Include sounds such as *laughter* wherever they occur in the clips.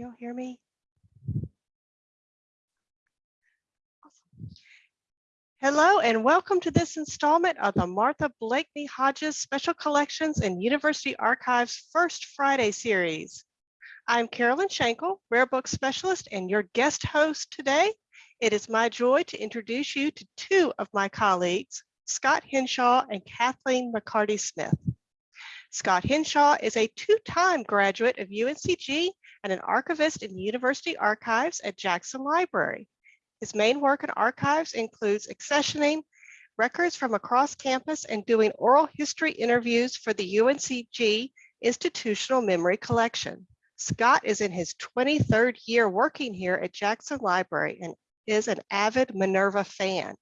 you hear me? Hello and welcome to this installment of the Martha Blakeney Hodges Special Collections and University Archives First Friday series. I'm Carolyn Shankle, Rare Book Specialist and your guest host today. It is my joy to introduce you to two of my colleagues, Scott Hinshaw and Kathleen McCarty Smith. Scott Hinshaw is a two-time graduate of UNCG and an archivist in University Archives at Jackson Library. His main work in archives includes accessioning records from across campus and doing oral history interviews for the UNCG Institutional Memory Collection. Scott is in his 23rd year working here at Jackson Library and is an avid Minerva fan.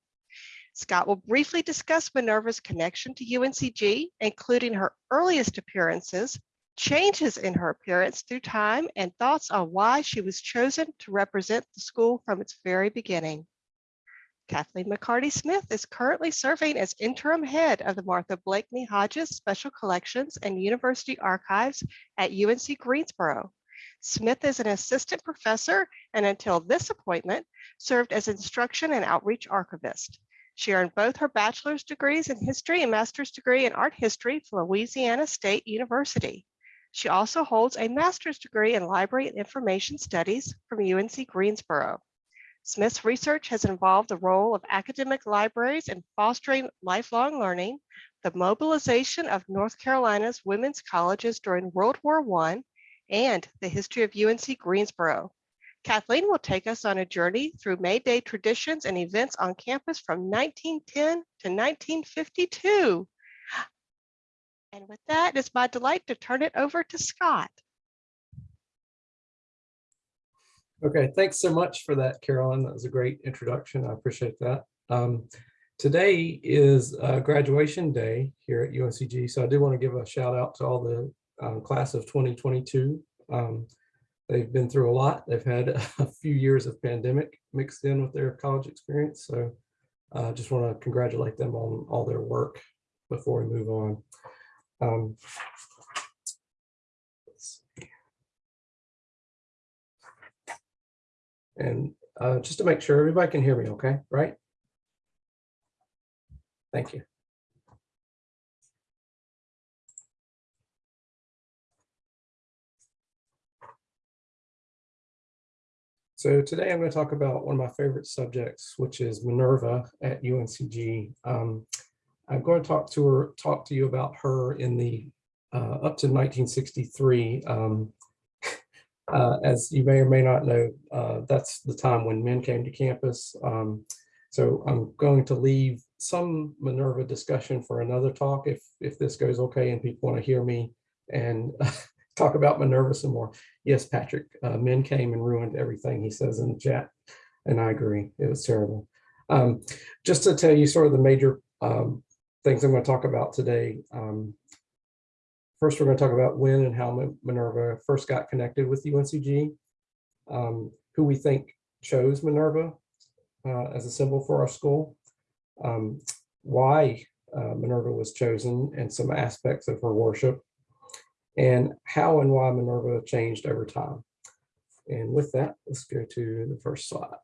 Scott will briefly discuss Minerva's connection to UNCG, including her earliest appearances, changes in her appearance through time, and thoughts on why she was chosen to represent the school from its very beginning. Kathleen McCarty Smith is currently serving as interim head of the Martha Blakeney Hodges Special Collections and University Archives at UNC Greensboro. Smith is an assistant professor and until this appointment served as instruction and outreach archivist. She earned both her bachelor's degrees in history and master's degree in art history from Louisiana State University. She also holds a master's degree in library and information studies from UNC Greensboro. Smith's research has involved the role of academic libraries in fostering lifelong learning, the mobilization of North Carolina's women's colleges during World War I, and the history of UNC Greensboro. Kathleen will take us on a journey through May Day traditions and events on campus from 1910 to 1952. And with that, it's my delight to turn it over to Scott. Okay, thanks so much for that, Carolyn. That was a great introduction. I appreciate that. Um, today is uh, graduation day here at UNCG, so I do want to give a shout out to all the um, class of 2022. Um, they've been through a lot. They've had *laughs* a few years of pandemic mixed in with their college experience, so I uh, just want to congratulate them on all their work before we move on. Um. And uh, just to make sure everybody can hear me okay, right? Thank you. So today I'm going to talk about one of my favorite subjects, which is Minerva at UNCG. Um, I'm going to talk to her, talk to you about her in the uh, up to 1963. Um, *laughs* uh, as you may or may not know, uh, that's the time when men came to campus. Um, so I'm going to leave some Minerva discussion for another talk if if this goes okay and people want to hear me and *laughs* talk about Minerva some more. Yes, Patrick, uh, men came and ruined everything, he says in the chat, and I agree, it was terrible. Um, just to tell you sort of the major um, things I'm going to talk about today. Um, first, we're going to talk about when and how Minerva first got connected with UNCG, um, who we think chose Minerva uh, as a symbol for our school, um, why uh, Minerva was chosen and some aspects of her worship, and how and why Minerva changed over time. And with that, let's go to the first slide.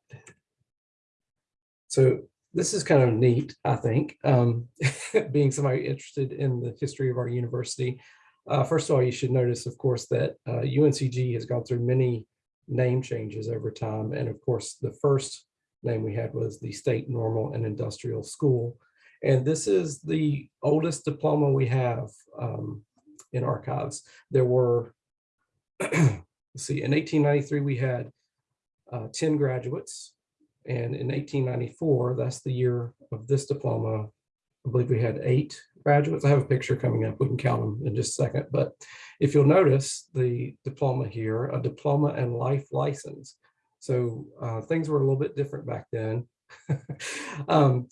So this is kind of neat, I think, um, *laughs* being somebody interested in the history of our university. Uh, first of all, you should notice, of course, that uh, UNCG has gone through many name changes over time. And of course, the first name we had was the State Normal and Industrial School. And this is the oldest diploma we have um, in archives. There were, *clears throat* see, in 1893, we had uh, 10 graduates. And in 1894, that's the year of this diploma, I believe we had eight graduates. I have a picture coming up. We can count them in just a second. But if you'll notice the diploma here, a diploma and life license. So uh, things were a little bit different back then. *laughs* um,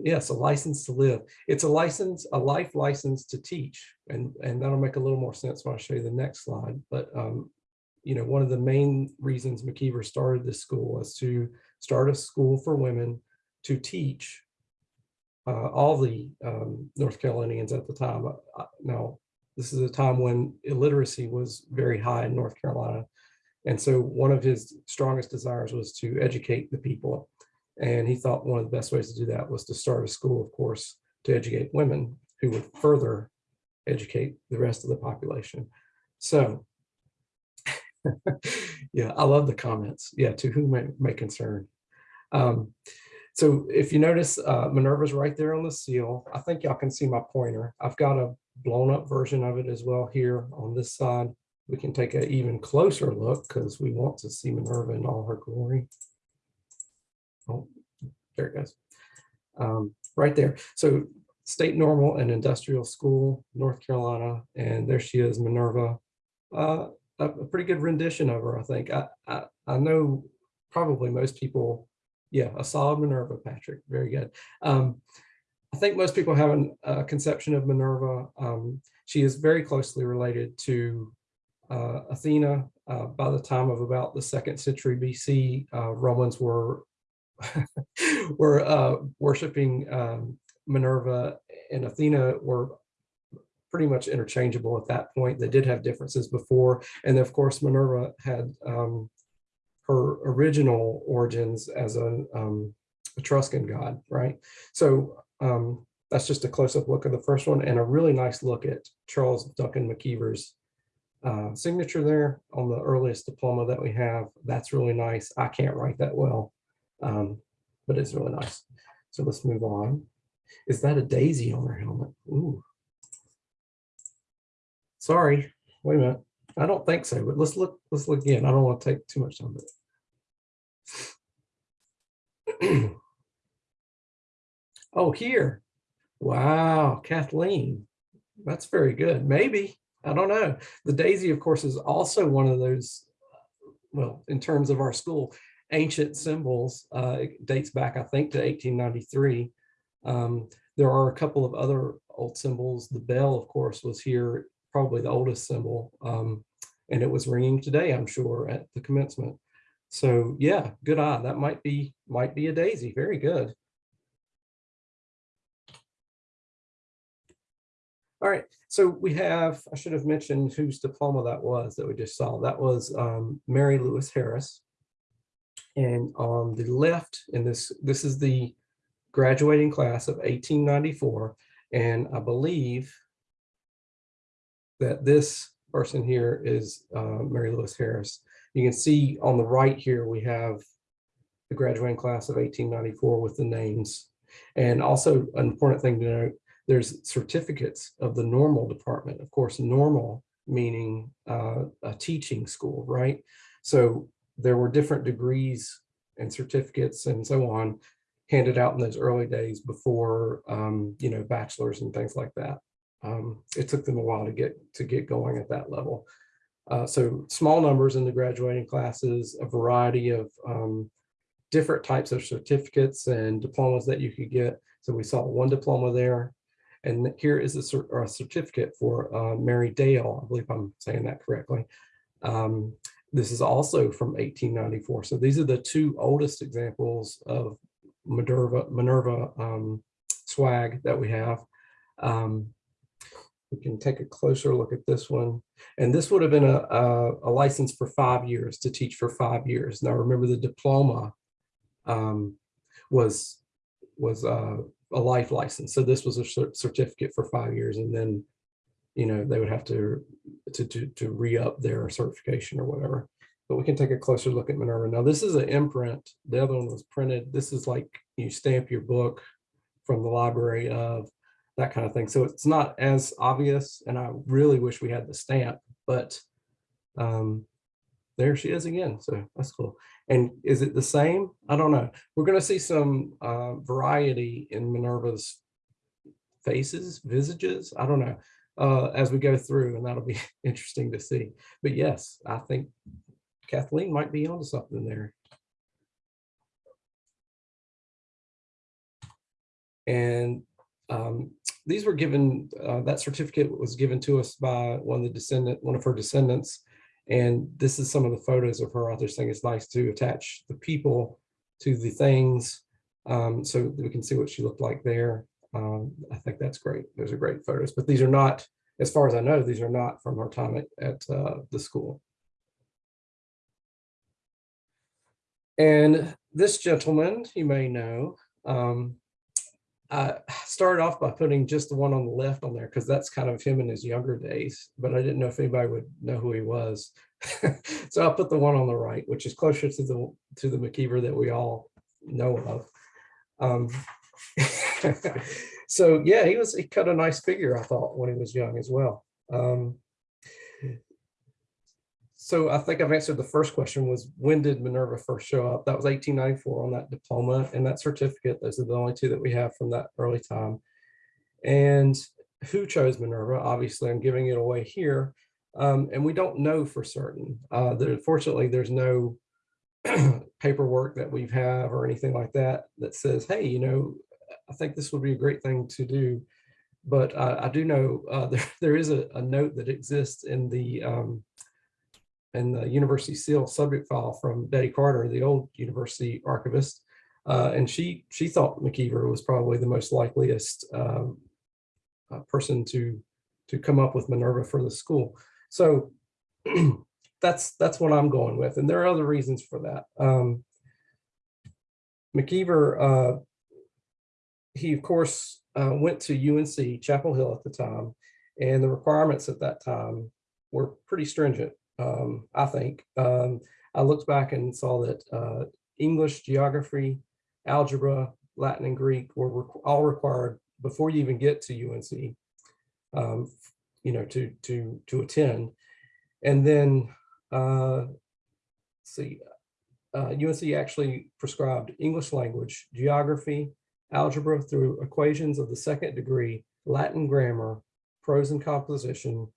yes, a license to live. It's a license, a life license to teach. And, and that'll make a little more sense when I show you the next slide. But um, you know, one of the main reasons McIver started this school was to start a school for women to teach uh, all the um, North Carolinians at the time. Uh, uh, Now, this is a time when illiteracy was very high in North Carolina. And so one of his strongest desires was to educate the people. And he thought one of the best ways to do that was to start a school, of course, to educate women who would further educate the rest of the population. So, yeah, I love the comments. Yeah, to whom may, may concern. Um, so if you notice, uh, Minerva's right there on the seal. I think y'all can see my pointer. I've got a blown up version of it as well here on this side. We can take an even closer look because we want to see Minerva in all her glory. Oh, there it goes. Um, right there. So state normal and industrial school, North Carolina, and there she is, Minerva. Uh, a, a pretty good rendition of her, I think. I, I, I know probably most people, yeah, a solid Minerva, Patrick, very good. Um, I think most people have a conception of Minerva. Um, she is very closely related to uh, Athena. Uh, by the time of about the second century BC, uh, Romans were *laughs* were uh, worshiping um, Minerva and Athena were pretty much interchangeable at that point. They did have differences before, and of course Minerva had um, her original origins as an um, Etruscan god, right? So um, that's just a close-up look of the first one and a really nice look at Charles Duncan McIver's uh, signature there on the earliest diploma that we have. That's really nice. I can't write that well, um, but it's really nice. So let's move on. Is that a daisy on her helmet? Ooh. Sorry, wait a minute. I don't think so, but let's look, let's look again. I don't want to take too much time. *clears throat* Oh, here. Wow, Kathleen. That's very good. Maybe. I don't know. The daisy, of course, is also one of those, well, in terms of our school, ancient symbols. Uh, it dates back, I think, to 1893. Um, there are a couple of other old symbols. The bell, of course, was here, probably the oldest symbol. Um, and it was ringing today, I'm sure, at the commencement. So yeah, good eye. That might be might be a daisy. Very good. All right, so we have, I should have mentioned whose diploma that was that we just saw. That was um, Mary Lewis Harris. And on the left, in this, this is the graduating class of 1894. And I believe that this person here is uh, Mary Lewis Harris. You can see on the right here, we have the graduating class of 1894 with the names. And also an important thing to note, there's certificates of the normal department. Of course, normal meaning uh, a teaching school, right? So there were different degrees and certificates and so on handed out in those early days before, um, you know, bachelors and things like that. Um, it took them a while to get to get going at that level. Uh, so small numbers in the graduating classes, a variety of um, different types of certificates and diplomas that you could get. So we saw one diploma there. And here is a, a certificate for uh, Mary Dale. I believe I'm saying that correctly. Um, this is also from 1894. So these are the two oldest examples of Minerva, Minerva um, swag that we have. Um, we can take a closer look at this one. And this would have been a, a, a license for five years to teach for five years. Now remember the diploma um, was was uh, a life license. So this was a certificate for five years and then, you know, they would have to, to, to, to re-up their certification or whatever. But we can take a closer look at Minerva. Now this is an imprint. The other one was printed. This is like you stamp your book from the library of that kind of thing. So it's not as obvious and I really wish we had the stamp, but um, there she is again. So that's cool. And is it the same? I don't know. We're going to see some uh, variety in Minerva's faces, visages. I don't know uh, as we go through, and that'll be *laughs* interesting to see. But yes, I think Kathleen might be onto something there. And um, these were given, uh, that certificate was given to us by one of the descendant, one of her descendants. And this is some of the photos of her. Just think it's nice to attach the people to the things um, so we can see what she looked like there. Um, I think that's great. Those are great photos, but these are not, as far as I know, these are not from her time at, at uh, the school. And this gentleman, you may know, um, I started off by putting just the one on the left on there because that's kind of him in his younger days, but I didn't know if anybody would know who he was. *laughs* so I'll put the one on the right, which is closer to the to the McIver that we all know of. Um, *laughs* so yeah, he was he cut a nice figure, I thought, when he was young as well. Um, so I think I've answered the first question was when did Minerva first show up? That was 1894 on that diploma and that certificate. Those are the only two that we have from that early time. And who chose Minerva? Obviously, I'm giving it away here. Um, and we don't know for certain. Uh, there, fortunately, there's no *clears throat* paperwork that we have or anything like that that says, hey, you know, I think this would be a great thing to do. But uh, I do know uh, *laughs* there, there is a, a, note that exists in the um, in the University Seal subject file from Betty Carter, the old university archivist. Uh, and she she thought McIver was probably the most likeliest um, uh, person to to come up with Minerva for the school. So *clears throat* that's that's what I'm going with. And there are other reasons for that. Um, McIver, uh, he of course uh, went to UNC Chapel Hill at the time, and the requirements at that time were pretty stringent um, I think. Um, I looked back and saw that uh, English, geography, algebra, Latin, and Greek were re all required before you even get to UNC, um, you know, to to to attend. And then, uh, see, uh, UNC actually prescribed English language, geography, algebra through equations of the second degree, Latin grammar, prose and composition,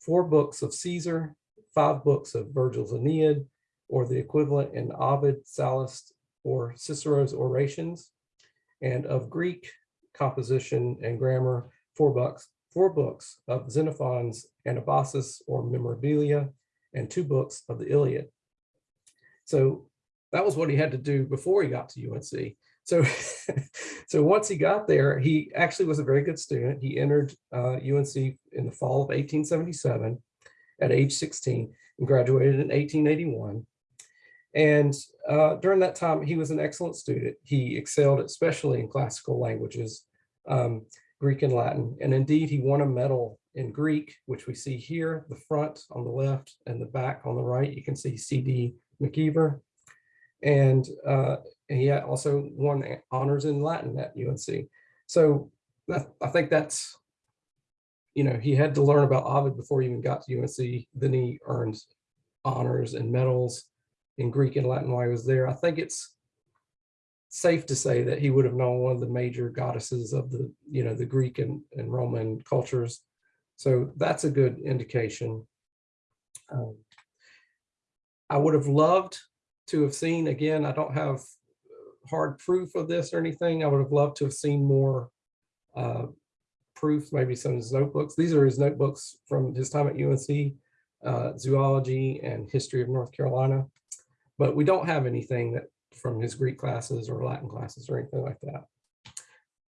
four books of Caesar, five books of Virgil's Aeneid, or the equivalent in Ovid, Sallust, or Cicero's Orations, and of Greek composition and grammar, four books, four books of Xenophon's Anabasis or Memorabilia, and two books of the Iliad. So that was what he had to do before he got to UNC. So, *laughs* so once he got there, he actually was a very good student. He entered uh, UNC in the fall of 1877 at age 16 and graduated in 1881. And uh, during that time, he was an excellent student. He excelled especially in classical languages, um, Greek and Latin. And indeed, he won a medal in Greek, which we see here, the front on the left and the back on the right. You can see C.D. McIver. And uh, he also won honors in Latin at UNC. So I think that's you know, he had to learn about Ovid before he even got to UNC. Then he earned honors and medals in Greek and Latin while he was there. I think it's safe to say that he would have known one of the major goddesses of the, you know, the Greek and, and Roman cultures. So that's a good indication. Um, I would have loved to have seen, again, I don't have hard proof of this or anything. I would have loved to have seen more uh, proofs, maybe some of his notebooks. These are his notebooks from his time at UNC, uh, zoology and history of North Carolina. But we don't have anything that from his Greek classes or Latin classes or anything like that.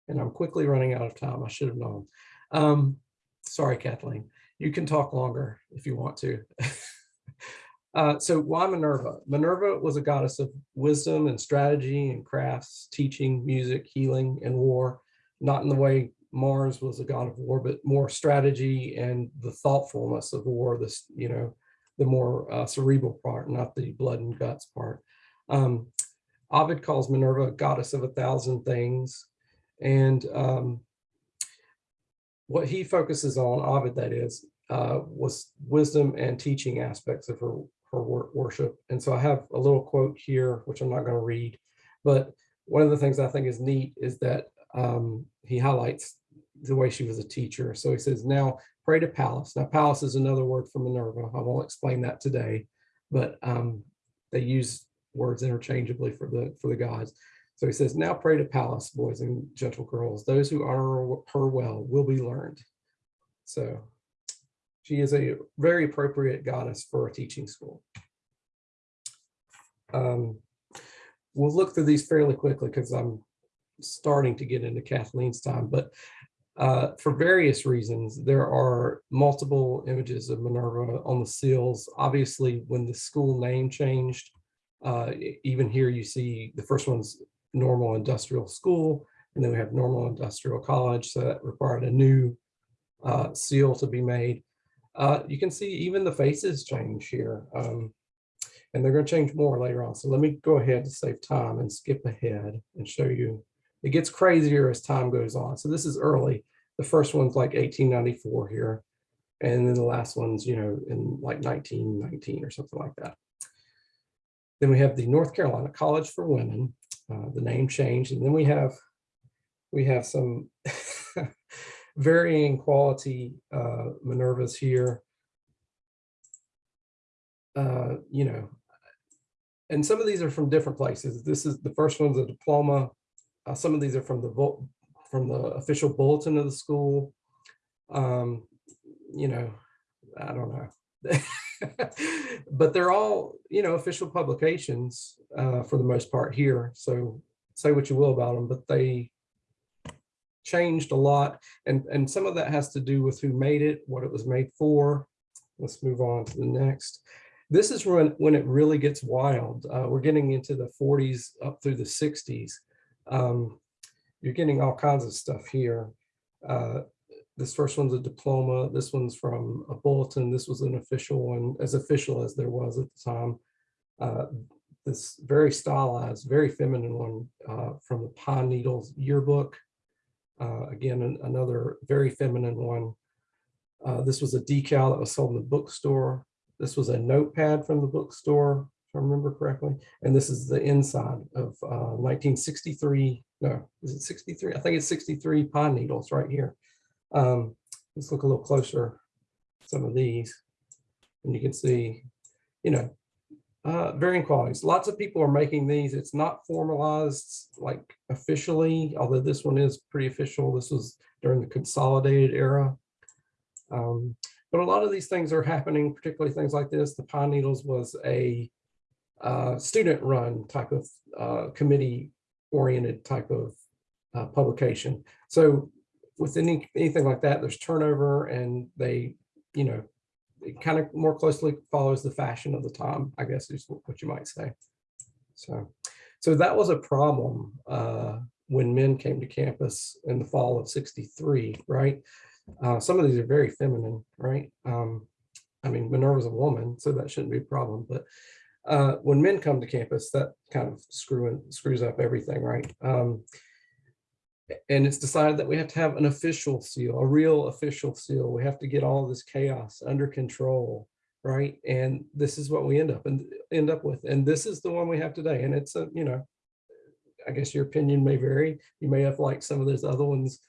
And I'm quickly running out of time. I should have known. Um, sorry, Kathleen. You can talk longer if you want to. *laughs* uh, so why Minerva? Minerva was a goddess of wisdom and strategy and crafts, teaching, music, healing, and war, not in the way Mars was a god of war, but more strategy and the thoughtfulness of war, this, you know, the more uh, cerebral part, not the blood and guts part. Um, Ovid calls Minerva goddess of a thousand things. And um, what he focuses on, Ovid that is, uh, was wisdom and teaching aspects of her, her worship. And so I have a little quote here, which I'm not going to read, but one of the things I think is neat is that um, he highlights the way she was a teacher. So he says, now pray to Pallas. Now Pallas is another word for Minerva. I won't explain that today, but um, they use words interchangeably for the for the gods. So he says, now pray to Pallas, boys and gentle girls. Those who honor her well will be learned. So She is a very appropriate goddess for a teaching school. Um, We'll look through these fairly quickly because I'm starting to get into Kathleen's time, but uh, for various reasons, there are multiple images of Minerva on the seals. Obviously, when the school name changed, uh, even here you see the first one's normal industrial school, and then we have normal industrial college. So that required a new uh, seal to be made. Uh, you can see even the faces change here. um, and they're going to change more later on. So let me go ahead to save time and skip ahead and show you. It gets crazier as time goes on. So this is early. The first one's like 1894 here. And then the last one's, you know, in like 1919 or something like that. Then we have the North Carolina College for Women. Uh, the name changed. And then we have we have some *laughs* varying quality uh, Minervas here. Uh, you know, and some of these are from different places. This is the first one's a diploma. Uh, some of these are from the from the official bulletin of the school. Um, you know, I don't know. *laughs* but they're all, you know, official publications uh, for the most part here. So say what you will about them, but they changed a lot. And, and some of that has to do with who made it, what it was made for. Let's move on to the next. This is when, when it really gets wild. Uh, we're getting into the 40s up through the 60s. Um, you're getting all kinds of stuff here. Uh, this first one's a diploma. This one's from a bulletin. This was an official one, as official as there was at the time. Uh, this very stylized, very feminine one uh, from the Pine Needles yearbook. Uh, again, an- another very feminine one. Uh, this was a decal that was sold in the bookstore. This was a notepad from the bookstore, if I remember correctly. And this is the inside of uh, 1963. No, is it 63? I think it's 63 pine needles right here. Um, let's look a little closer. Some of these, and you can see, you know, uh, varying qualities. Lots of people are making these. It's not formalized like officially, although this one is pretty official. This was during the consolidated era. Um, but a lot of these things are happening, particularly things like this. The Pine Needles was a uh, student-run type of uh, committee-oriented type of uh, publication. So with any anything like that, there's turnover, and they, you know, it kind of more closely follows the fashion of the time. I guess is what you might say. So, so that was a problem uh, when men came to campus in the fall of '63, right? Uh, some of these are very feminine, right? Um, I mean, Minerva's a woman, so that shouldn't be a problem. But uh, when men come to campus, that kind of screws up everything, right? Um, and it's decided that we have to have an official seal, a real official seal. We have to get all this chaos under control, right? And this is what we end up and end up with. And this is the one we have today. And it's a, you know, I guess your opinion may vary. You may have liked some of those other ones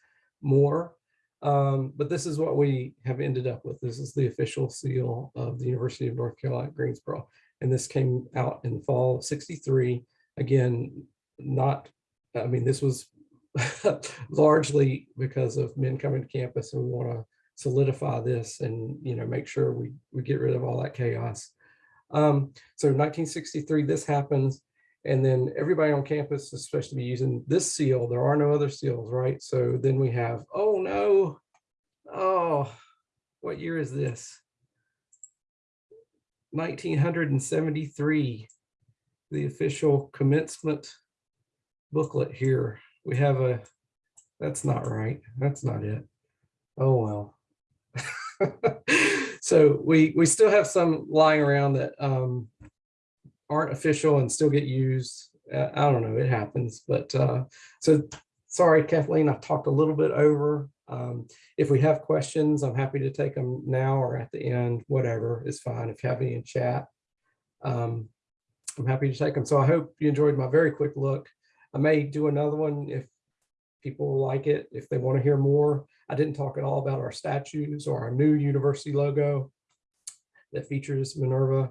more. Um, but this is what we have ended up with. This is the official seal of the University of North Carolina at Greensboro. And this came out in fall of 63. Again, not, I mean, this was *laughs* largely because of men coming to campus and we want to solidify this and, you know, make sure we, we get rid of all that chaos. Um, so 1963, this happens. And then everybody on campus is supposed to be using this seal. There are no other seals, right? So then we have, oh no, oh, what year is this? 1973, the official commencement booklet here. We have a, that's not right. That's not it. Oh, well. *laughs* So we, we still have some lying around that um, aren't official and still get used. Uh, I don't know, it happens, but uh, so sorry, Kathleen, I've talked a little bit over. Um, if we have questions, I'm happy to take them now or at the end, whatever is fine. If you have any in chat, um, I'm happy to take them. So I hope you enjoyed my very quick look. I may do another one if people like it, if they want to hear more. I didn't talk at all about our statues or our new university logo that features Minerva.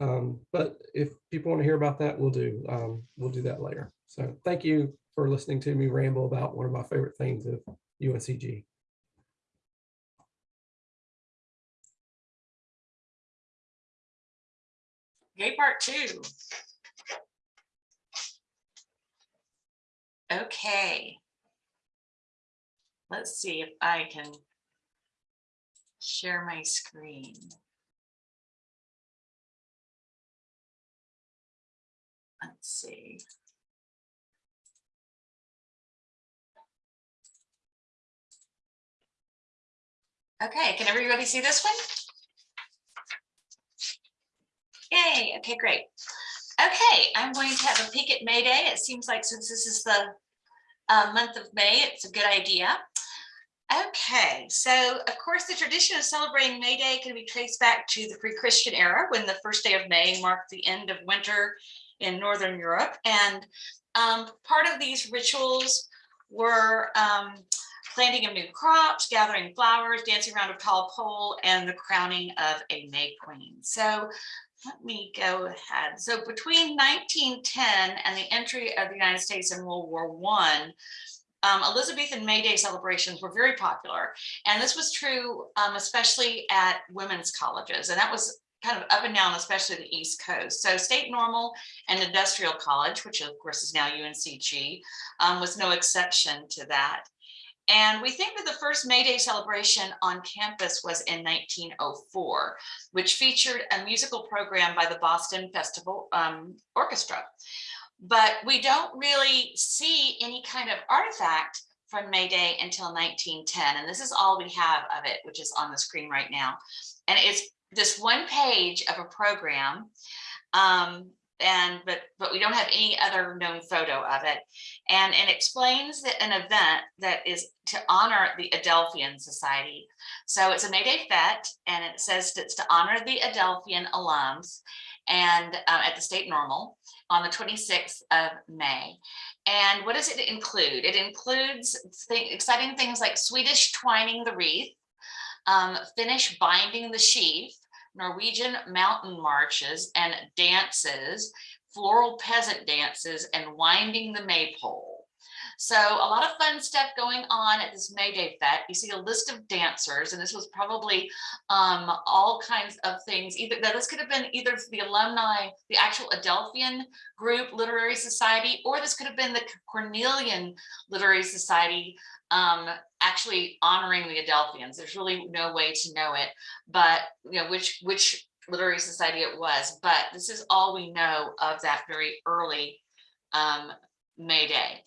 Um, but if people want to hear about that, we'll do, um, we'll do that later. So thank you for listening to me ramble about one of my favorite things of UNCG. Okay, part two. Okay. Let's see if I can share my screen. Let's see. Okay, can everybody see this one? Yay, okay, great. Okay, I'm going to have a peek at May Day. It seems like since this is the uh, month of May, it's a good idea. Okay, so of course, the tradition of celebrating May Day can be traced back to the pre-Christian era when the first day of May marked the end of winter in Northern Europe. And um, part of these rituals were um, planting of new crops, gathering flowers, dancing around a tall pole, and the crowning of a May Queen. So let me go ahead. So between 1910 and the entry of the United States in World War One, um, Elizabethan May Day celebrations were very popular. And this was true, um, especially at women's colleges. And that was kind of up and down, especially the East Coast. So State Normal and Industrial College, which of course is now UNCG, um, was no exception to that. And we think that the first May Day celebration on campus was in 1904, which featured a musical program by the Boston Festival um, Orchestra. But we don't really see any kind of artifact from May Day until 1910. And this is all we have of it, which is on the screen right now. And it's this one page of a program um, and but but we don't have any other known photo of it. And it explains that an event that is to honor the adelphian society. So it's a may day fete and it says it's to honor the adelphian alums and um, at the state normal on the 26th of may. And what does it include? It includes th exciting things like swedish twining the wreath um, finnish binding the sheaf Norwegian mountain marches and dances, floral peasant dances, and winding the maypole. So a lot of fun stuff going on at this May Day Fete. You see a list of dancers, and this was probably um, all kinds of things. Either this could have been either the alumni, the actual Adelphian group literary society, or this could have been the Cornelian Literary Society um, actually honoring the Adelphians. There's really no way to know it, but you know which which literary society it was. But this is all we know of that very early um, May Day.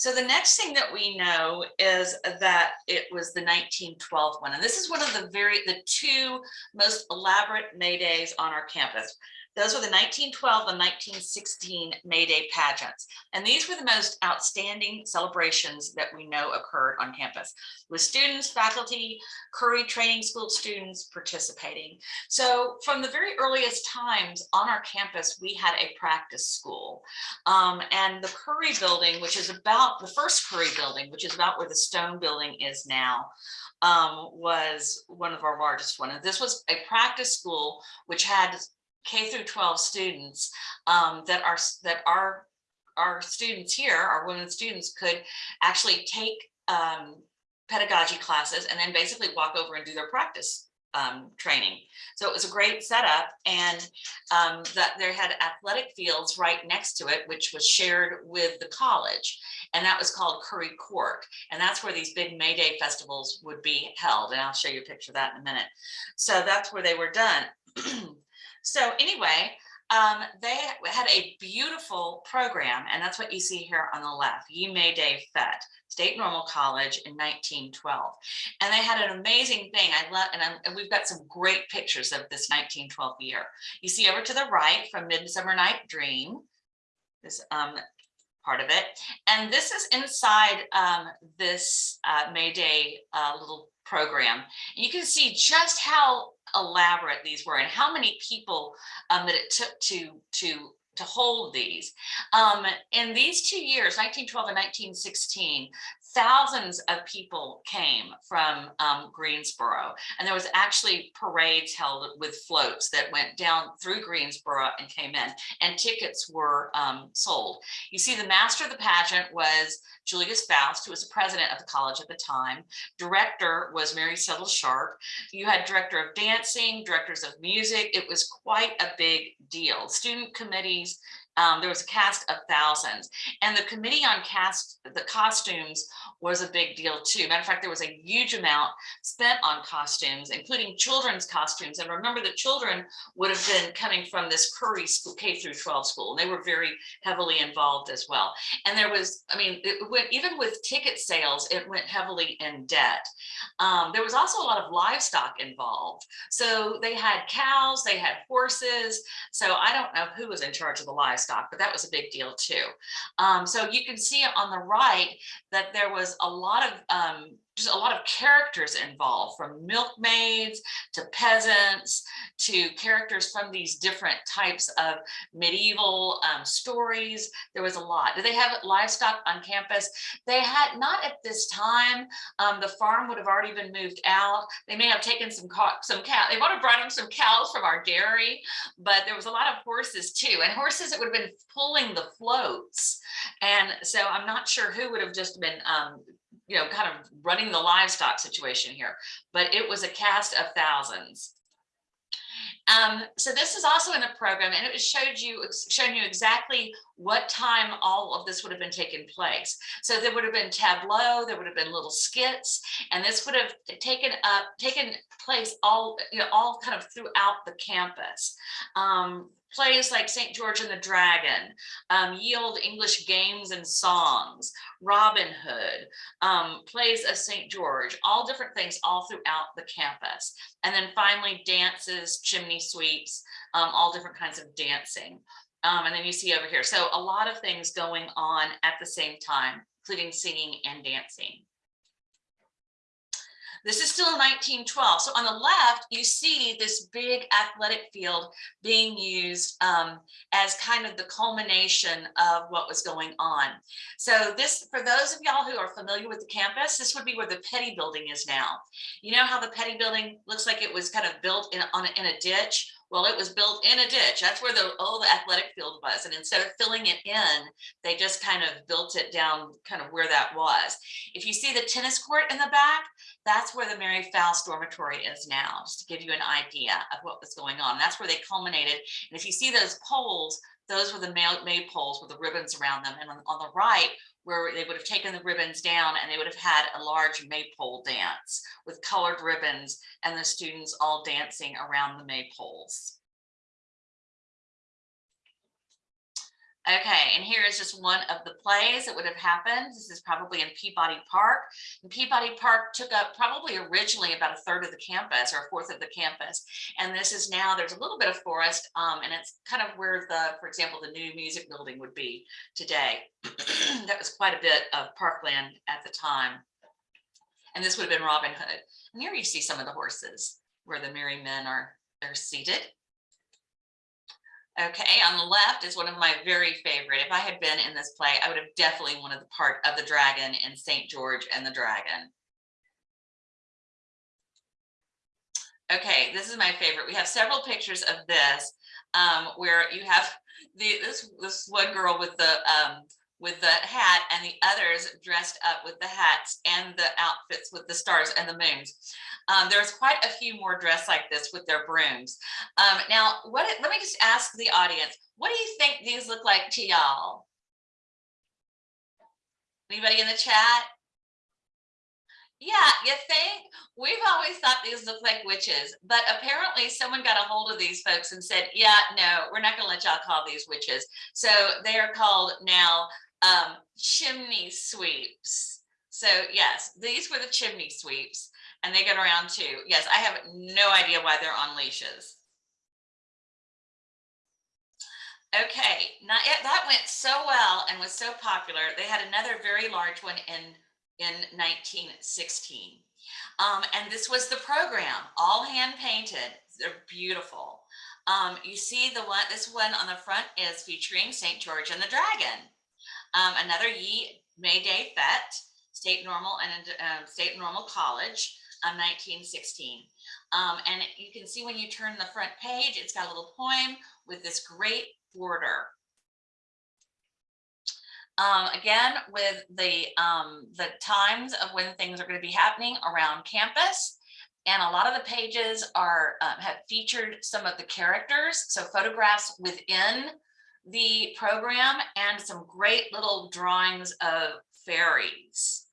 So the next thing that we know is that it was the 1912 one. And this is one of the very, the two most elaborate May Days on our campus. Those were the 1912 and 1916 May Day pageants. And these were the most outstanding celebrations that we know occurred on campus with students, faculty, Curry Training School students participating. So from the very earliest times on our campus, we had a practice school. Um, and the Curry building, which is about the first Curry building, which is about where the stone building is now, um, was one of our largest one. And this was a practice school, which had K through 12 students um, that are that our our students here, our women students could actually take um, pedagogy classes and then basically walk over and do their practice um, training. So it was a great setup and um, that they had athletic fields right next to it, which was shared with the college. And that was called Curry Court. And that's where these big May Day festivals would be held. And I'll show you a picture of that in a minute. So that's where they were done. *clears throat* So anyway, um, they had a beautiful program, and that's what you see here on the left, Ye May Day Fete, State Normal College in 1912. And they had an amazing thing. I love, and, and, we've got some great pictures of this 1912 year. You see over to the right from Midsummer Night Dream, this um, part of it. And this is inside um, this uh, May Day uh, little program. And you can see just how elaborate these were and how many people um, that it took to to to hold these. Um, in these two years, 1912 and 1916, thousands of people came from um, Greensboro. And there was actually parades held with floats that went down through Greensboro and came in and tickets were um, sold. You see the master of the pageant was Julius Foust, who was the president of the college at the time. Director was Mary Settle Sharp. You had director of dancing, directors of music. It was quite a big deal. Student committees, um, there was a cast of thousands and the committee on cast the costumes was a big deal too. Matter of fact, there was a huge amount spent on costumes, including children's costumes. And remember the children would have been coming from this Curry school, K through 12 school. And they were very heavily involved as well. And there was, I mean, it went, even with ticket sales, it went heavily in debt. Um, there was also a lot of livestock involved. So they had cows, they had horses. So I don't know who was in charge of the livestock, but that was a big deal too. Um, so you can see on the right that there was a lot of um, just a lot of characters involved from milkmaids to peasants to characters from these different types of medieval um, stories. There was a lot. Did they have livestock on campus? They had not at this time. Um, the farm would have already been moved out. They may have taken some some cow. They might have brought in some cows from our dairy, but there was a lot of horses too. And horses that would have been pulling the floats. And so I'm not sure who would have just been um, you know, kind of running the livestock situation here, but it was a cast of thousands. Um, so this is also in the program and it showed you showing you exactly what time all of this would have been taking place. So there would have been tableau, there would have been little skits, and this would have taken up taken place all you know all kind of throughout the campus. Um, plays like St. George and the Dragon, um, Ye Olde English Games and Songs, Robin Hood, um, plays of St. George, all different things all throughout the campus. And then finally dances, chimney sweeps, um, all different kinds of dancing. Um, and then you see over here, so a lot of things going on at the same time, including singing and dancing. This is still 1912. So on the left, you see this big athletic field being used um, as kind of the culmination of what was going on. So this, for those of y'all who are familiar with the campus, this would be where the Petty building is now. You know how the Petty building looks like it was kind of built in, on in a ditch? Well, it was built in a ditch. That's where the old athletic field was. And instead of filling it in, they just kind of built it down kind of where that was. If you see the tennis court in the back, that's where the Mary Foust dormitory is now, just to give you an idea of what was going on. That's where they culminated. And if you see those poles, those were the maypoles with the ribbons around them. And on, on the right, where they would have taken the ribbons down and they would have had a large maypole dance with colored ribbons and the students all dancing around the maypoles. Okay, and here is just one of the plays that would have happened. This is probably in Peabody Park. And Peabody Park took up probably originally about a third of the campus or a fourth of the campus. And this is now, there's a little bit of forest um, and it's kind of where the, for example, the new music building would be today. *clears throat* that was quite a bit of parkland at the time. And this would have been Robin Hood. And here you see some of the horses where the merry men are, are seated. Okay, on the left is one of my very favorite. If I had been in this play, I would have definitely wanted the part of the dragon in St. George and the Dragon. Okay, this is my favorite. We have several pictures of this um, where you have *laughs* the this this one girl with the um, with the hat and the others dressed up with the hats and the outfits with the stars and the moons. Um, there's quite a few more dressed like this with their brooms. Um, now, what? let me just ask the audience, what do you think these look like to y'all? Anybody in the chat? Yeah, you think? We've always thought these look like witches, but apparently someone got a hold of these folks and said, yeah, no, we're not gonna let y'all call these witches. So they are called now um, chimney sweeps. So yes, these were the chimney sweeps and they get around too. Yes, I have no idea why they're on leashes. Okay, not yet. That went so well and was so popular. They had another very large one in, in 1916. Um, and this was the program, all hand painted. They're beautiful. Um, you see the one, this one on the front is featuring St. George and the Dragon. Um, another Ye May Day Fete. State Normal and um, State Normal College, um, 1916. Um, and you can see when you turn the front page, it's got a little poem with this great border. Um, again, with the um, the times of when things are going to be happening around campus, and a lot of the pages are um, have featured some of the characters, so photographs within the program and some great little drawings of fairies.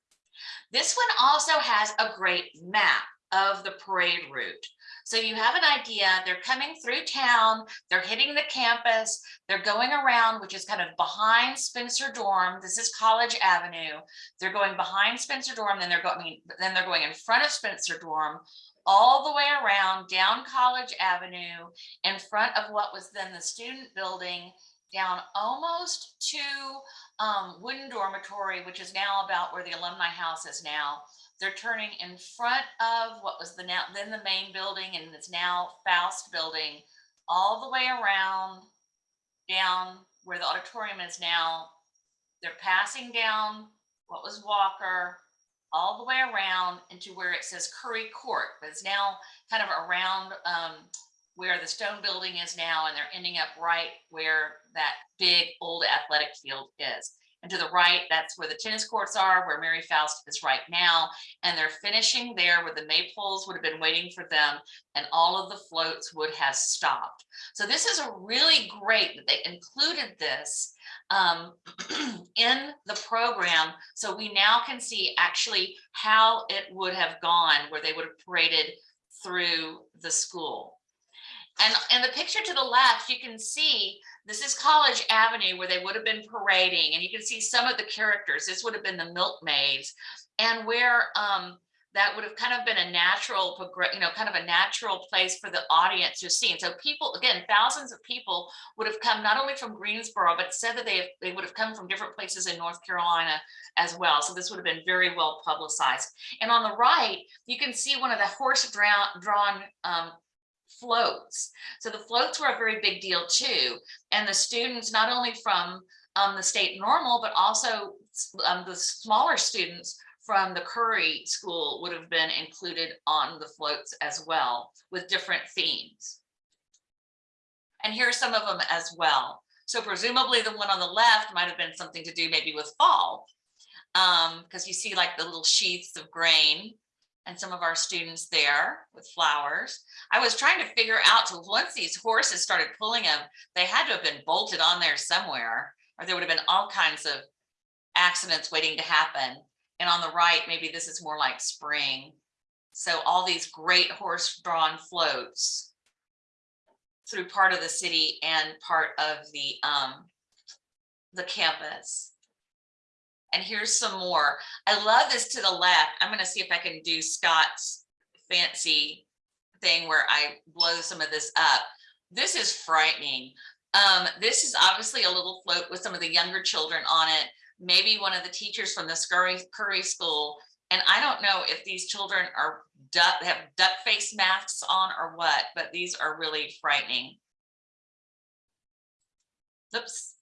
This one also has a great map of the parade route. So you have an idea, they're coming through town, they're hitting the campus, they're going around, which is kind of behind Spencer Dorm. This is College Avenue. They're going behind Spencer Dorm, then they're going, then they're going in front of Spencer Dorm, all the way around down College Avenue, in front of what was then the student building, down almost to um, Wooden Dormitory, which is now about where the Alumni House is now. They're turning in front of what was the now then the main building and it's now Foust building, all the way around down where the auditorium is now. They're passing down what was Walker, all the way around into where it says Curry Court, but it's now kind of around um, where the stone building is now, and they're ending up right where that big old athletic field is. And to the right, that's where the tennis courts are, where Mary Foust is right now. And they're finishing there where the maypoles would have been waiting for them and all of the floats would have stopped. So this is a really great that they included this um, *clears throat* in the program. So we now can see actually how it would have gone where they would have paraded through the school. And in the picture to the left, you can see this is College Avenue where they would have been parading and you can see some of the characters. This would have been the milkmaids and where um, that would have kind of been a natural, you know, kind of a natural place for the audience to see. And so people, again, thousands of people would have come not only from Greensboro, but said that they, they would have come from different places in North Carolina as well. So this would have been very well publicized. And on the right, you can see one of the horse drawn, drawn um, floats. So the floats were a very big deal too. And the students, not only from um, the state normal, but also um, the smaller students from the Curry School would have been included on the floats as well with different themes. And here are some of them as well. So presumably the one on the left might have been something to do maybe with fall because um, you see like the little sheaths of grain and some of our students there with flowers. I was trying to figure out once these horses started pulling them, they had to have been bolted on there somewhere, or there would have been all kinds of accidents waiting to happen. And on the right, maybe this is more like spring. So all these great horse drawn floats through part of the city and part of the um, the campus. And here's some more. I love this to the left. I'm going to see if I can do Scott's fancy thing where I blow some of this up. This is frightening. Um, this is obviously a little float with some of the younger children on it. Maybe one of the teachers from the Scurry, Curry School. And I don't know if these children are duck, have duck face masks on or what, but these are really frightening. Oops.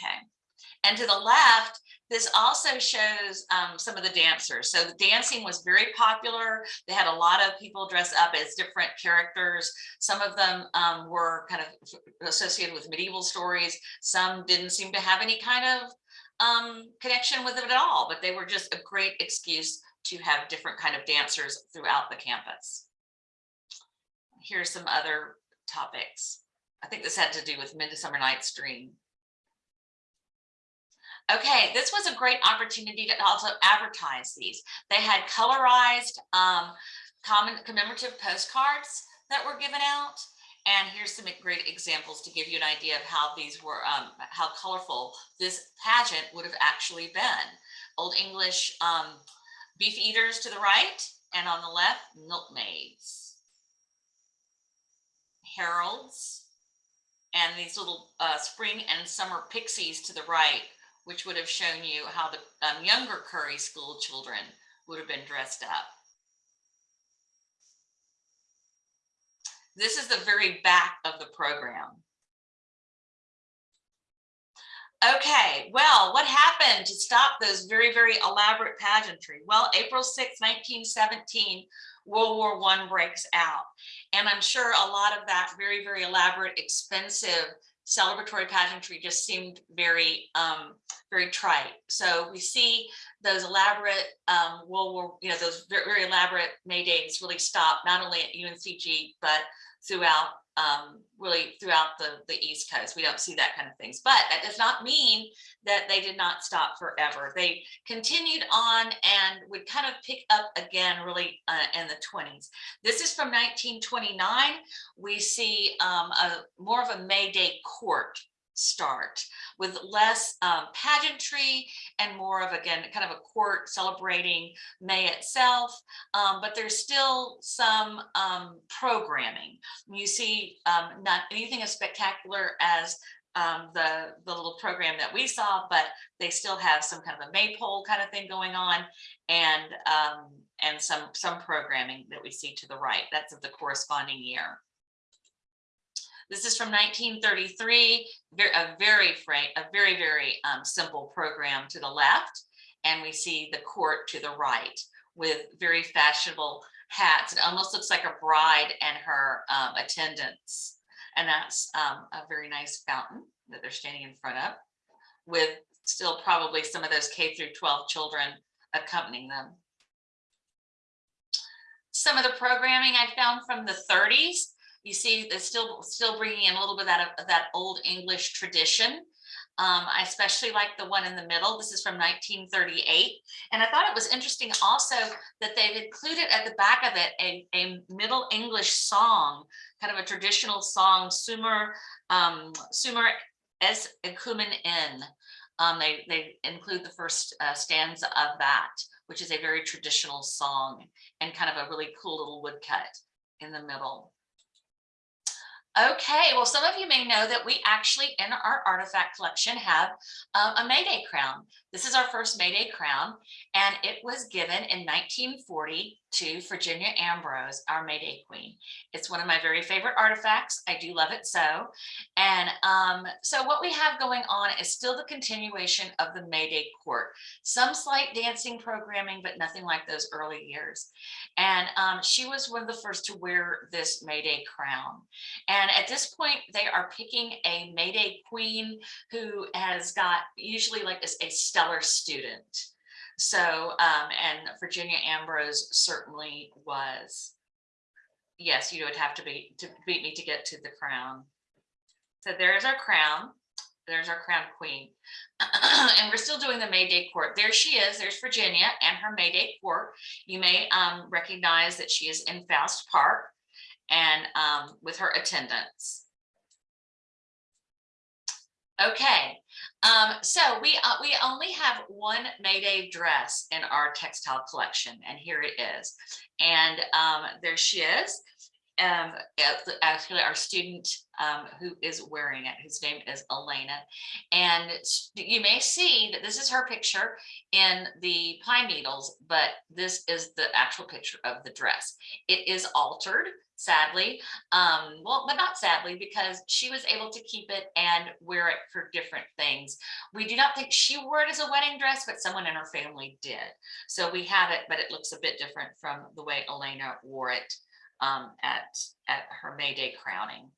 Okay. And to the left, this also shows um, some of the dancers. So the dancing was very popular. They had a lot of people dress up as different characters. Some of them um, were kind of associated with medieval stories. Some didn't seem to have any kind of um, connection with it at all, but they were just a great excuse to have different kind of dancers throughout the campus. Here's some other topics. I think this had to do with Midsummer Night's Dream. Okay, this was a great opportunity to also advertise these. They had colorized um, common commemorative postcards that were given out. And here's some great examples to give you an idea of how these were, um, how colorful this pageant would have actually been. Old English um, beef eaters to the right, and on the left, milkmaids. Heralds, and these little uh, spring and summer pixies to the right which would have shown you how the um, younger Curry school children would have been dressed up. This is the very back of the program. Okay, well, what happened to stop those very, very elaborate pageantry? Well, April 6, 1917, World War One breaks out. And I'm sure a lot of that very, very elaborate, expensive celebratory pageantry just seemed very, um, very trite. So we see those elaborate um, World War, you know, those very, very elaborate May Days really stop, not only at UNCG, but throughout um, really throughout the, the East Coast. We don't see that kind of things, but that does not mean that they did not stop forever. They continued on and would kind of pick up again really uh, in the 20s. This is from 1929. We see um, a more of a May Day court start with less um, pageantry and more of again kind of a court celebrating May itself um, but there's still some um, programming. You see um, not anything as spectacular as um, the the little program that we saw but they still have some kind of a maypole kind of thing going on and um, and some some programming that we see to the right. That's of the corresponding year this is from 1933, ver- a very a very, very um, simple program to the left. And we see the court to the right with very fashionable hats. It almost looks like a bride and her um, attendants. And that's um, a very nice fountain that they're standing in front of with still probably some of those K through 12 children accompanying them. Some of the programming I found from the 30s you see they're still still bringing in a little bit of that, of that old English tradition. Um, I especially like the one in the middle. This is from 1938. And I thought it was interesting also that they've included at the back of it a, a Middle English song, kind of a traditional song, Sumer, um, Sumer es icumen in. Um, they, they include the first uh, stanza of that, which is a very traditional song and kind of a really cool little woodcut in the middle. Okay, well, some of you may know that we actually in our artifact collection have um, a Mayday crown. This is our first Mayday crown, and it was given in 1940 to Virginia Ambrose, our Mayday Queen. It's one of my very favorite artifacts. I do love it so. And um, so what we have going on is still the continuation of the Mayday Court. Some slight dancing programming, but nothing like those early years. And um, she was one of the first to wear this Mayday crown. And at this point, they are picking a Mayday Queen who has got usually like a, a stellar student. So, um, and Virginia Ambrose certainly was. Yes, you would have to be to beat me to get to the crown. So there's our crown. There's our crown queen. *clears throat* and we're still doing the May Day court. There she is. There's Virginia and her May Day court. You may um, recognize that she is in Foust Park and um, with her attendants. Okay, um, so we uh, we only have one Mayday dress in our textile collection, and here it is. And um, there she is. Um, actually, our student um, who is wearing it, whose name is Elena. And you may see that this is her picture in the pine needles, but this is the actual picture of the dress. It is altered sadly. Um, well, but not sadly, because she was able to keep it and wear it for different things. We do not think she wore it as a wedding dress, but someone in her family did. So we have it, but it looks a bit different from the way Elena wore it um, at, at her May Day crowning.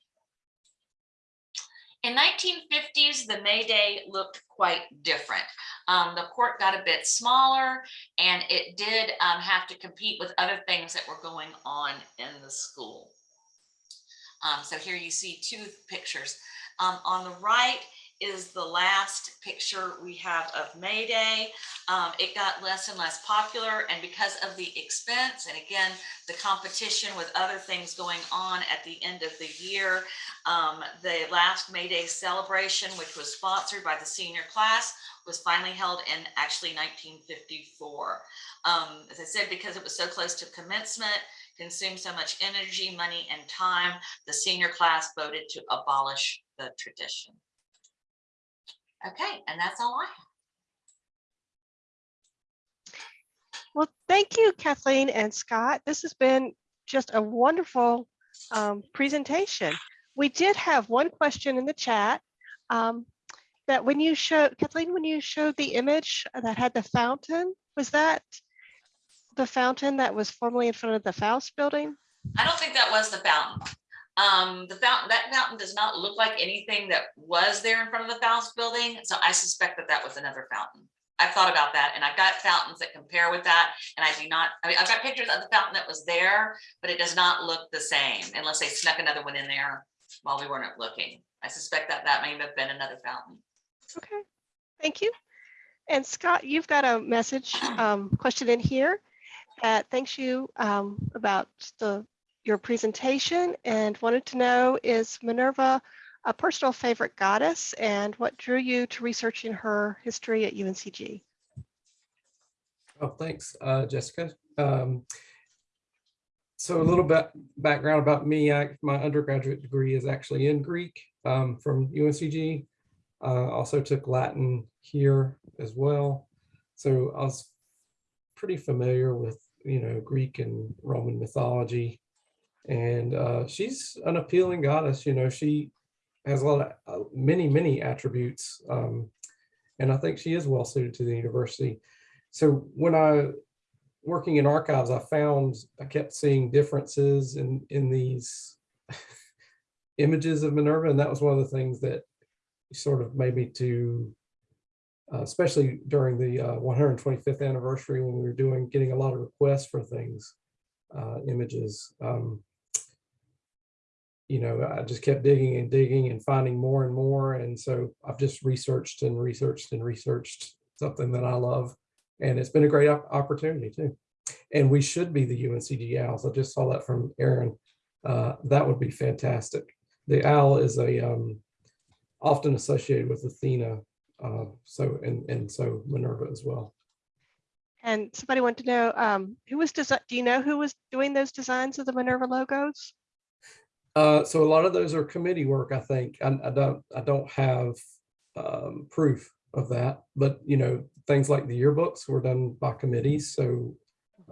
In 1950s, the May Day looked quite different. Um, the court got a bit smaller and it did um, have to compete with other things that were going on in the school. Um, so here you see two pictures. Um, on the right is the last picture we have of May Day. Um, it got less and less popular and because of the expense and again, the competition with other things going on at the end of the year, um, the last May Day celebration, which was sponsored by the senior class, was finally held in actually 1954. Um, as I said, because it was so close to commencement, consumed so much energy, money, and time, the senior class voted to abolish the tradition. Okay, and that's all I have. Well, thank you, Kathleen and Scott. This has been just a wonderful um, presentation. We did have one question in the chat. Um, that when you showed, Kathleen, when you showed the image that had the fountain, was that the fountain that was formerly in front of the Foust building? I don't think that was the fountain. Um, the fountain, that fountain does not look like anything that was there in front of the Foust building, so I suspect that that was another fountain. I've thought about that and I've got fountains that compare with that and I do not, I mean, I've got pictures of the fountain that was there, but it does not look the same unless they snuck another one in there while we weren't looking. I suspect that that may have been another fountain. Okay, thank you. And Scott, you've got a message, *clears throat* um, question in here that thanks you um, about the, your presentation and wanted to know is Minerva a personal favorite goddess and what drew you to researching her history at UNCG? Oh, thanks, uh, Jessica. Um, so a little bit background about me. I, my undergraduate degree is actually in Greek um, from UNCG. Uh, also took Latin here as well. So I was pretty familiar with, you know, Greek and Roman mythology. And uh, she's an appealing goddess, you know, she has a lot of uh, many, many attributes. Um, and I think she is well suited to the university. So when I working in archives, I found I kept seeing differences in in these *laughs* images of Minerva, and that was one of the things that sort of made me to, uh, especially during the uh, 125th anniversary when we were doing getting a lot of requests for things, uh, images. Um, you know, I just kept digging and digging and finding more and more, and so I've just researched and researched and researched something that I love and it's been a great opportunity too. And we should be the UNCG Owls. I just saw that from Aaron. Uh, that would be fantastic. The owl is a um, often associated with Athena, uh, so and and so Minerva as well. And somebody wanted to know um, who was design. Do you know who was doing those designs of the Minerva logos? Uh, so a lot of those are committee work. I think I, I don't I don't have um, proof of that, but you know things like the yearbooks were done by committees. So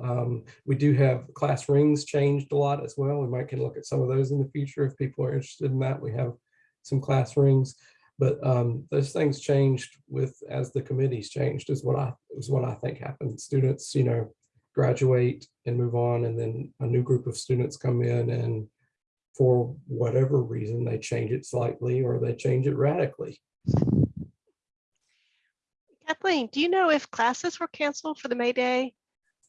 um, we do have class rings changed a lot as well. We might can look at some of those in the future if people are interested in that. We have some class rings, but um, those things changed with as the committees changed is what I is what I think happened. Students, you know, graduate and move on, and then a new group of students come in and for whatever reason, they change it slightly or they change it radically. Kathleen, do you know if classes were canceled for the May Day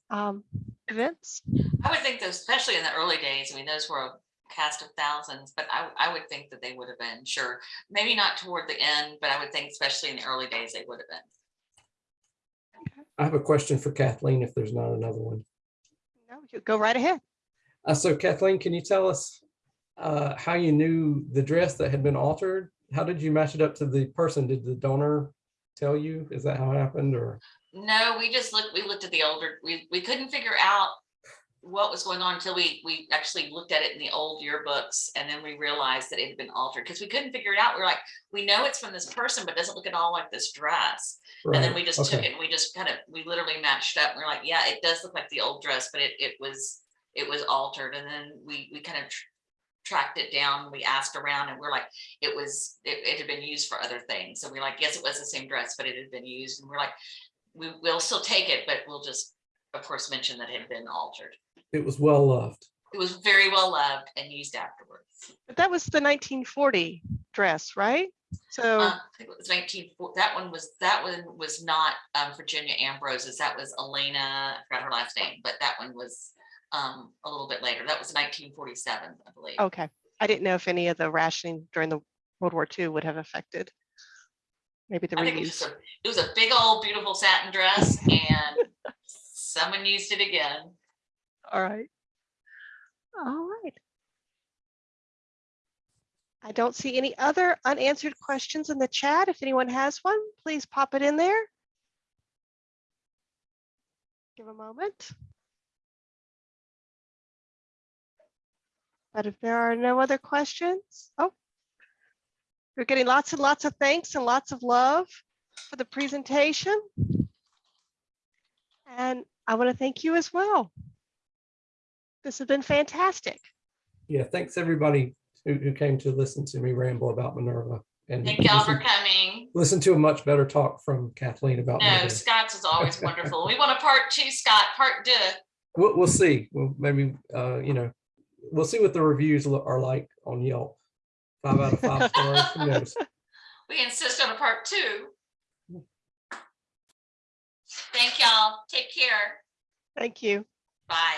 um, events? I would think those, especially in the early days, I mean, those were a cast of thousands, but I, I would think that they would have been, sure. Maybe not toward the end, but I would think especially in the early days, they would have been. I have a question for Kathleen if there's not another one. No, you go right ahead. Uh, so Kathleen, can you tell us uh, how you knew the dress that had been altered? How did you match it up to the person? Did the donor tell you? Is that how it happened or? No, we just looked, we looked at the older, we, we couldn't figure out what was going on until we, we actually looked at it in the old yearbooks and then we realized that it had been altered because we couldn't figure it out. We are like, we know it's from this person, but doesn't look at all like this dress. And then we just took it and we just kind of, we literally matched up. and We're like, yeah, it does look like the old dress, but it, it was, it was altered. And then we, we kind of tracked it down. We asked around and we're like, it was, it, it had been used for other things. So we're like, yes, it was the same dress, but it had been used. And we're like, we will still take it, but we'll just, of course, mention that it had been altered. It was well loved. It was very well loved and used afterwards. But that was the 1940 dress, right? So, Uh, it was nineteen, that one was, that one was not um, Virginia Ambrose's, that was Elena, I forgot her last name, but that one was um, a little bit later. That was nineteen forty-seven, I believe. okay. I didn't know if any of the rationing during the World War II would have affected maybe the I think it was reuse. a, it was a big old beautiful satin dress and *laughs* someone used it again. All right. All right. I don't see any other unanswered questions in the chat. If anyone has one, please pop it in there. Give a moment. But if there are no other questions, oh. We're getting lots and lots of thanks and lots of love for the presentation. And I want to thank you as well. This has been fantastic. Yeah, thanks everybody who, who came to listen to me ramble about Minerva. and Thank y'all for coming. listen to a much better talk from Kathleen about. No, Minerva. Scott's is always *laughs* wonderful. We want a part two, Scott, part two. We'll, we'll see. Well, maybe, uh, you know, we'll see what the reviews are like on Yelp. Five out of five stars. Who knows? *laughs* We insist on a part two. Thank y'all. Take care. Thank you. Bye.